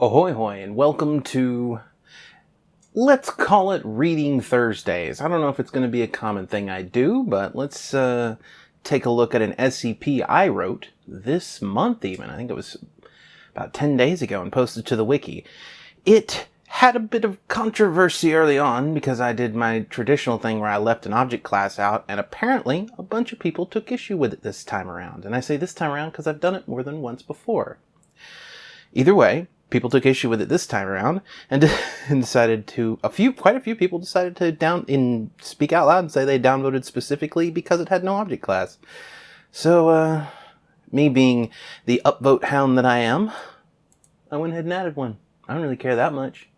Ahoy hoy and welcome to let's call it reading Thursdays. I don't know if it's going to be a common thing I do, but let's uh, take a look at an SCP I wrote this month even. I think it was about 10 days ago and posted to the wiki. It had a bit of controversy early on because I did my traditional thing where I left an object class out and apparently a bunch of people took issue with it this time around. And I say this time around because I've done it more than once before. Either way, people took issue with it this time around and, and decided to a few quite a few people decided to down in speak out loud and say they downvoted specifically because it had no object class. So uh me being the upvote hound that I am, I went ahead and added one. I don't really care that much.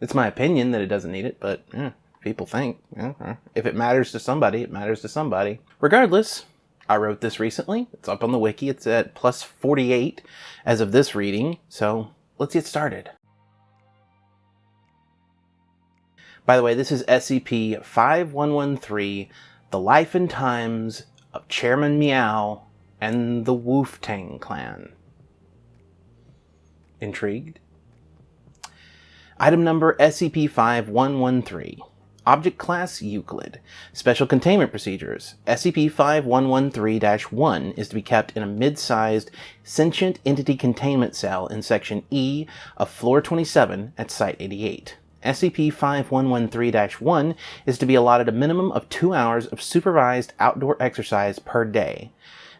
It's my opinion that it doesn't need it, but yeah, people think. Yeah, if it matters to somebody, it matters to somebody. Regardless, I wrote this recently. It's up on the wiki. It's at plus 48 as of this reading. So let's get started. By the way, this is SCP-5113, The Life and Times of Chairman Meow and the Wooftang Clan. Intrigued? Item number SCP-5113. Object Class Euclid. Special Containment Procedures. SCP-5113-1 is to be kept in a mid-sized Sentient Entity Containment Cell in Section E of Floor 27 at Site-88. SCP-5113-1 is to be allotted a minimum of two hours of supervised outdoor exercise per day.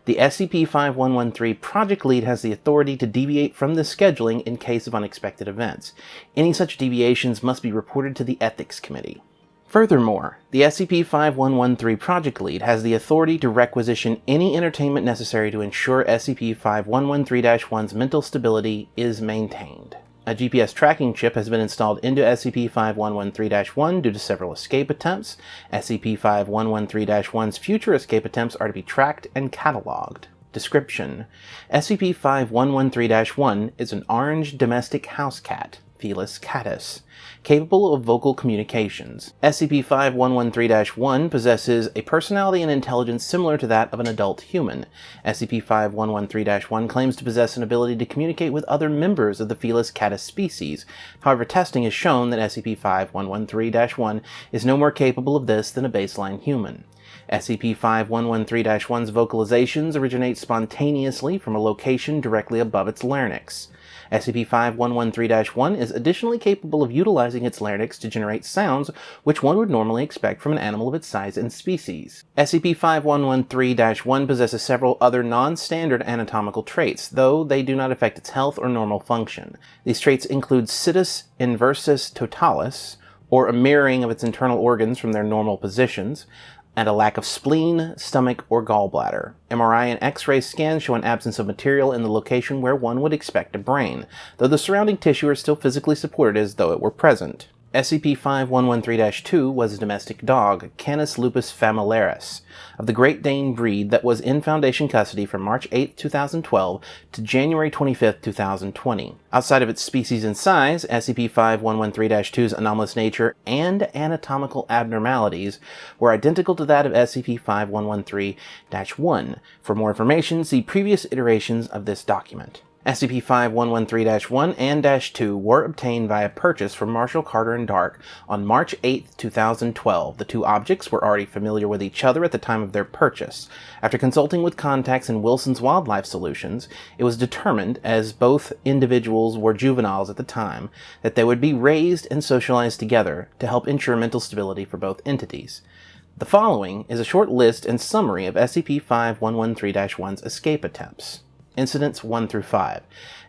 The SCP-5113 project lead has the authority to deviate from this scheduling in case of unexpected events. Any such deviations must be reported to the Ethics Committee. Furthermore, the SCP-5113 project lead has the authority to requisition any entertainment necessary to ensure SCP-5113-1's mental stability is maintained. A GPS tracking chip has been installed into SCP-5113-1 due to several escape attempts. SCP-5113-1's future escape attempts are to be tracked and cataloged. Description: SCP-5113-1 is an orange domestic house cat. Felis catus, capable of vocal communications. SCP-5113-1 possesses a personality and intelligence similar to that of an adult human. SCP-5113-1 claims to possess an ability to communicate with other members of the Felis catus species. However, testing has shown that SCP-5113-1 is no more capable of this than a baseline human. SCP-5113-1's vocalizations originate spontaneously from a location directly above its larynx. SCP-5113-1 is additionally capable of utilizing its larynx to generate sounds which one would normally expect from an animal of its size and species. SCP-5113-1 possesses several other non-standard anatomical traits, though they do not affect its health or normal function. These traits include situs inversus totalis, or a mirroring of its internal organs from their normal positions, and a lack of spleen, stomach, or gallbladder. MRI and X-ray scans show an absence of material in the location where one would expect a brain, though the surrounding tissue is still physically supported as though it were present. SCP-5113-2 was a domestic dog, Canis lupus familiaris, of the Great Dane breed that was in Foundation custody from March 8, 2012 to January 25, 2020. Outside of its species and size, SCP-5113-2's anomalous nature and anatomical abnormalities were identical to that of SCP-5113-1. For more information, see previous iterations of this document. SCP-5113-1 and -2 were obtained via purchase from Marshall Carter and Dark on March 8, 2012. The two objects were already familiar with each other at the time of their purchase. After consulting with contacts in Wilson's Wildlife Solutions, it was determined, as both individuals were juveniles at the time, that they would be raised and socialized together to help ensure mental stability for both entities. The following is a short list and summary of SCP-5113-1's escape attempts. Incidents 1 through 5.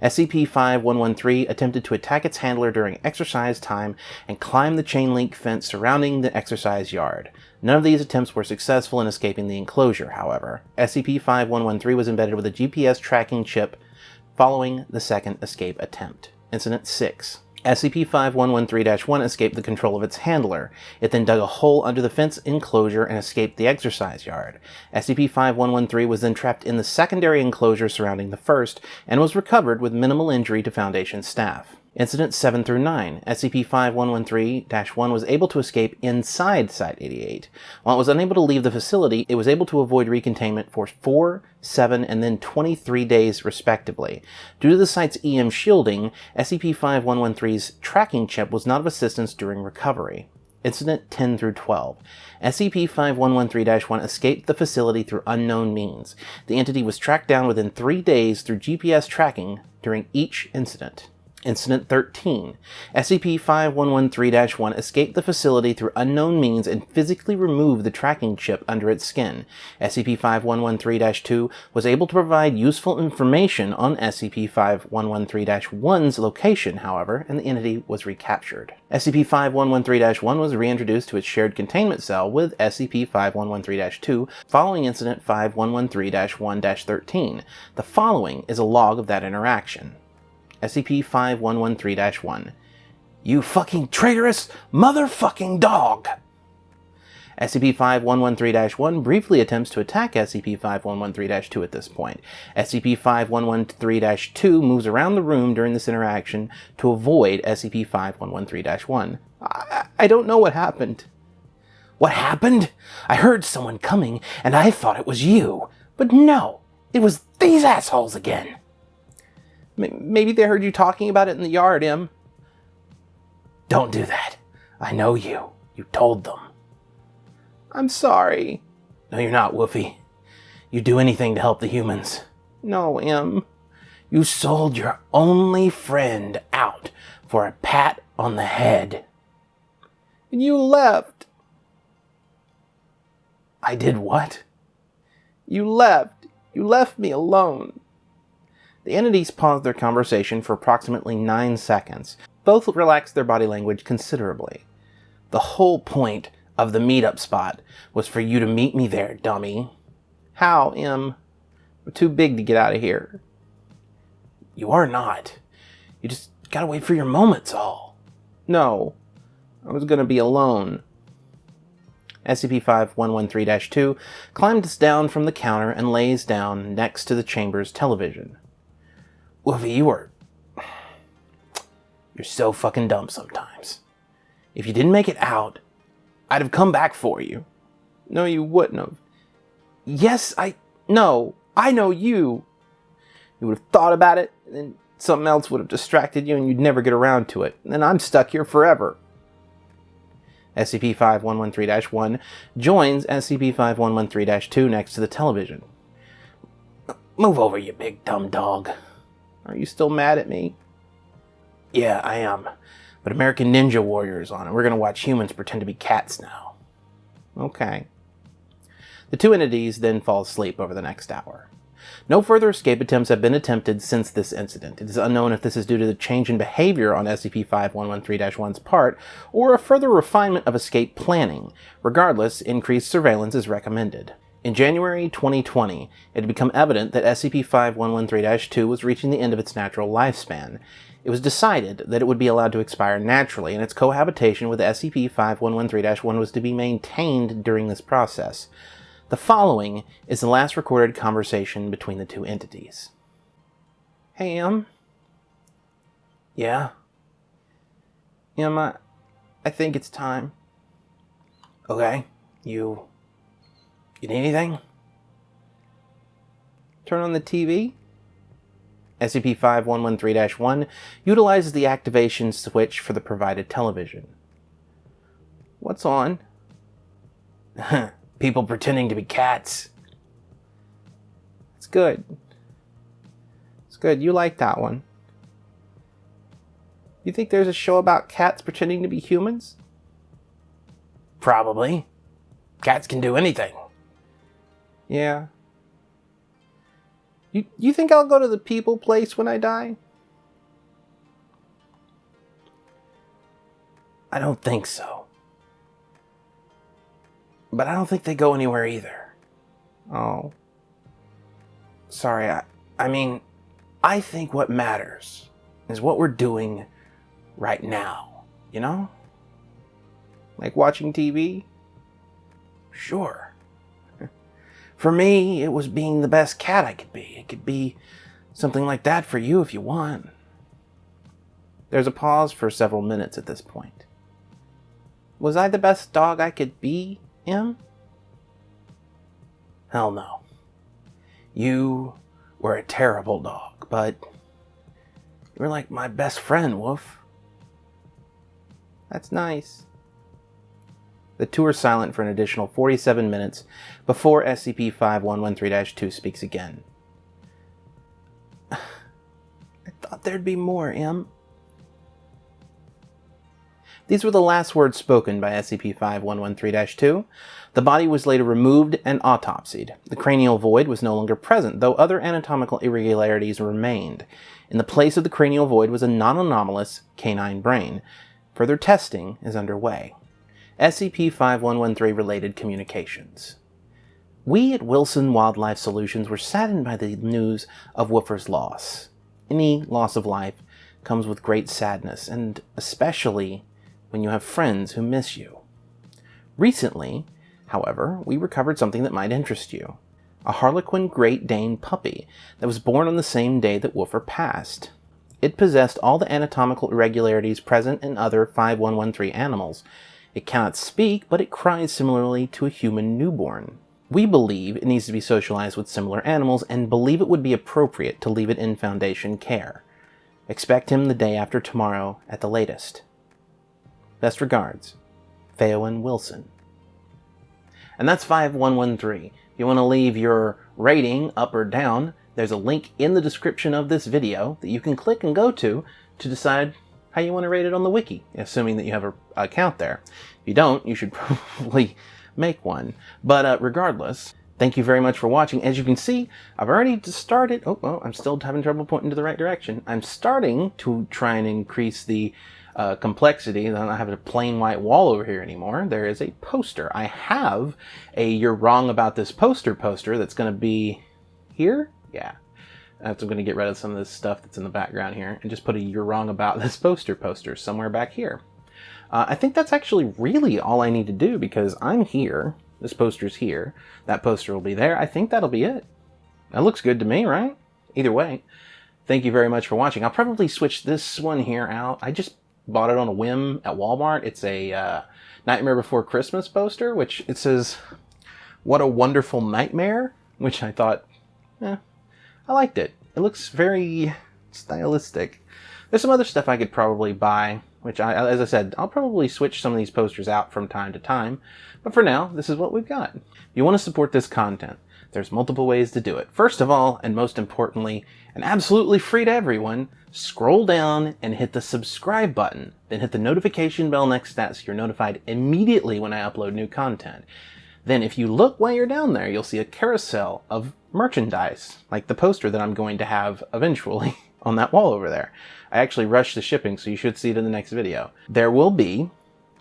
SCP-5113 attempted to attack its handler during exercise time and climb the chain link fence surrounding the exercise yard. None of these attempts were successful in escaping the enclosure, however. SCP-5113 was embedded with a GPS tracking chip following the second escape attempt. Incident 6. SCP-5113-1 escaped the control of its handler. It then dug a hole under the fence enclosure and escaped the exercise yard. SCP-5113 was then trapped in the secondary enclosure surrounding the first and was recovered with minimal injury to Foundation staff. Incidents 7 through 9. SCP-5113-1 was able to escape inside Site-88. While it was unable to leave the facility, it was able to avoid recontainment for 4, 7, and then 23 days respectively. Due to the site's EM shielding, SCP-5113's tracking chip was not of assistance during recovery. Incident 10 through 12. SCP-5113-1 escaped the facility through unknown means. The entity was tracked down within three days through GPS tracking during each incident. Incident 13. SCP-5113-1 escaped the facility through unknown means and physically removed the tracking chip under its skin. SCP-5113-2 was able to provide useful information on SCP-5113-1's location, however, and the entity was recaptured. SCP-5113-1 was reintroduced to its shared containment cell with SCP-5113-2 following Incident 5113-1-13. The following is a log of that interaction. SCP-5113-1. You fucking traitorous motherfucking dog! SCP-5113-1 briefly attempts to attack SCP-5113-2 at this point. SCP-5113-2 moves around the room during this interaction to avoid SCP-5113-1. I, I don't know what happened. What happened? I heard someone coming, and I thought it was you. But no, it was these assholes again. Maybe they heard you talking about it in the yard, Em. Don't do that. I know you. You told them. I'm sorry. No, you're not, Woofy. You'd do anything to help the humans. No, Em. You sold your only friend out for a pat on the head. And you left. I did what? You left. You left me alone. The entities paused their conversation for approximately nine seconds. Both relaxed their body language considerably. The whole point of the meetup spot was for you to meet me there, dummy. How, Em? I'm too big to get out of here. You are not. You just gotta wait for your moments all. No. I was gonna be alone. SCP-5113-2 climbs down from the counter and lays down next to the chamber's television. Woofy, you are... You're so fucking dumb sometimes. If you didn't make it out, I'd have come back for you. No, you wouldn't have. Yes, I... No, I know you. You would have thought about it, and then something else would have distracted you, and you'd never get around to it. And then I'm stuck here forever. SCP-5113-1 joins SCP-5113-2 next to the television. Move over, you big dumb dog. Are you still mad at me? Yeah, I am. But American Ninja Warrior is on, and we're going to watch humans pretend to be cats now. Okay. The two entities then fall asleep over the next hour. No further escape attempts have been attempted since this incident. It is unknown if this is due to the change in behavior on SCP-5113-1's part, or a further refinement of escape planning. Regardless, increased surveillance is recommended. In January 2020, it had become evident that SCP-5113-2 was reaching the end of its natural lifespan. It was decided that it would be allowed to expire naturally, and its cohabitation with SCP-5113-1 was to be maintained during this process. The following is the last recorded conversation between the two entities. Hey, Em. Yeah? Em, I, I think it's time. Okay, you you need anything? Turn on the TV. SCP-5113-1 utilizes the activation switch for the provided television. What's on? People pretending to be cats. It's good. It's good. You like that one. You think there's a show about cats pretending to be humans? Probably. Cats can do anything. Yeah. You, you think I'll go to the people place when I die? I don't think so. But I don't think they go anywhere either. Oh. Sorry, I, I mean, I think what matters is what we're doing right now, you know? Like watching TV? Sure. For me, it was being the best cat I could be. It could be something like that for you if you want. There's a pause for several minutes at this point. Was I the best dog I could be, Em? Hell no. You were a terrible dog, but you were like my best friend, Wolf. That's nice. The two are silent for an additional 47 minutes before SCP-5113-2 speaks again. I thought there'd be more, Em. These were the last words spoken by SCP-5113-2. The body was later removed and autopsied. The cranial void was no longer present, though other anatomical irregularities remained. In the place of the cranial void was a non-anomalous canine brain. Further testing is underway. SCP-5113 related communications. We at Wilson Wildlife Solutions were saddened by the news of Woofer's loss. Any loss of life comes with great sadness, and especially when you have friends who miss you. Recently, however, we recovered something that might interest you. A Harlequin Great Dane puppy that was born on the same day that Woofer passed. It possessed all the anatomical irregularities present in other 5113 animals. It cannot speak, but it cries similarly to a human newborn. We believe it needs to be socialized with similar animals and believe it would be appropriate to leave it in Foundation care. Expect him the day after tomorrow at the latest. Best regards, Theowen Wilson. And that's 5113. If you want to leave your rating up or down, there's a link in the description of this video that you can click and go to to decide how you want to rate it on the wiki, assuming that you have an account there. If you don't, you should probably make one. But uh, regardless, thank you very much for watching. As you can see, I've already started, oh, oh, I'm still having trouble pointing to the right direction. I'm starting to try and increase the uh, complexity. I don't have a plain white wall over here anymore. There is a poster. I have a You're Wrong About This Poster poster that's going to be here. Yeah. I'm going to get rid of some of this stuff that's in the background here and just put a You're Wrong About This Poster poster somewhere back here. Uh, I think that's actually really all I need to do because I'm here. This poster's here. That poster will be there. I think that'll be it. That looks good to me, right? Either way, thank you very much for watching. I'll probably switch this one here out. I just bought it on a whim at Walmart. It's a uh, Nightmare Before Christmas poster, which it says, What a Wonderful Nightmare, which I thought, eh, I liked it. It looks very stylistic. There's some other stuff I could probably buy, which I, as I said, I'll probably switch some of these posters out from time to time. But for now, this is what we've got. If you want to support this content, there's multiple ways to do it. First of all, and most importantly, and absolutely free to everyone, scroll down and hit the subscribe button. Then hit the notification bell next to that so you're notified immediately when I upload new content. Then if you look while you're down there, you'll see a carousel of merchandise, like the poster that I'm going to have eventually on that wall over there. I actually rushed the shipping, so you should see it in the next video. There will be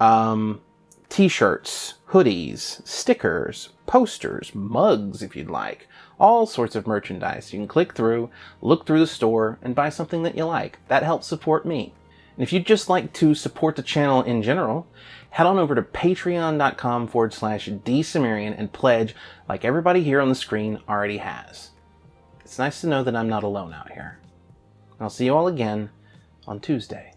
um, t-shirts, hoodies, stickers, posters, mugs if you'd like, all sorts of merchandise. You can click through, look through the store, and buy something that you like. That helps support me. And if you'd just like to support the channel in general, head on over to patreon.com forward slash dsumerian and pledge like everybody here on the screen already has. It's nice to know that I'm not alone out here. I'll see you all again on Tuesday.